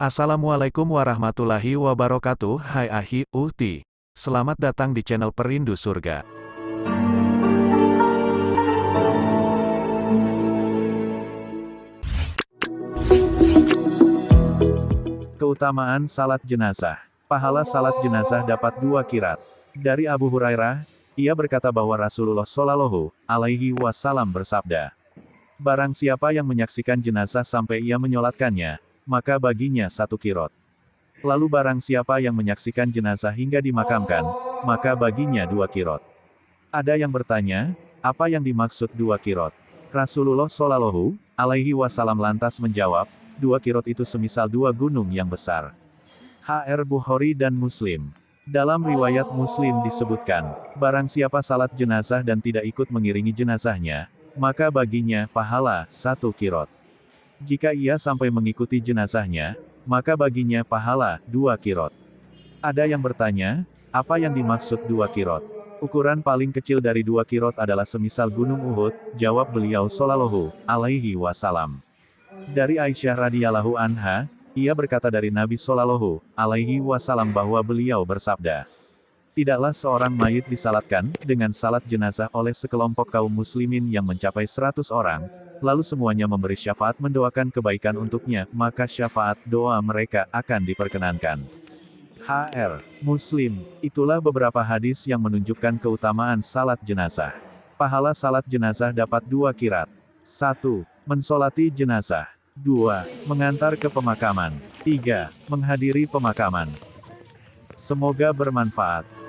Assalamualaikum warahmatullahi wabarakatuh Hai Ahi, Uhti. Selamat datang di channel Perindu Surga. Keutamaan Salat Jenazah. Pahala salat jenazah dapat dua kirat. Dari Abu Hurairah, ia berkata bahwa Rasulullah Shallallahu alaihi wasallam bersabda, Barang siapa yang menyaksikan jenazah sampai ia menyolatkannya, maka baginya satu kirot. Lalu barang siapa yang menyaksikan jenazah hingga dimakamkan, maka baginya dua kirot. Ada yang bertanya, apa yang dimaksud dua kirot? Rasulullah Shallallahu alaihi wasallam lantas menjawab, dua kirot itu semisal dua gunung yang besar. HR Bukhari dan Muslim. Dalam riwayat Muslim disebutkan, barang siapa salat jenazah dan tidak ikut mengiringi jenazahnya, maka baginya pahala satu kirot. Jika ia sampai mengikuti jenazahnya, maka baginya pahala dua kirot. Ada yang bertanya, apa yang dimaksud dua kirot? Ukuran paling kecil dari dua kirot adalah semisal gunung Uhud, jawab beliau Sallallahu alaihi wasallam. Dari Aisyah radhiyallahu anha, ia berkata dari Nabi Shallallahu alaihi wasallam bahwa beliau bersabda, Tidaklah seorang mayit disalatkan, dengan salat jenazah oleh sekelompok kaum muslimin yang mencapai seratus orang, lalu semuanya memberi syafaat mendoakan kebaikan untuknya, maka syafaat doa mereka akan diperkenankan. HR. Muslim. Itulah beberapa hadis yang menunjukkan keutamaan salat jenazah. Pahala salat jenazah dapat dua kirat. 1. Mensolati jenazah. 2. Mengantar ke pemakaman. 3. Menghadiri pemakaman. Semoga bermanfaat.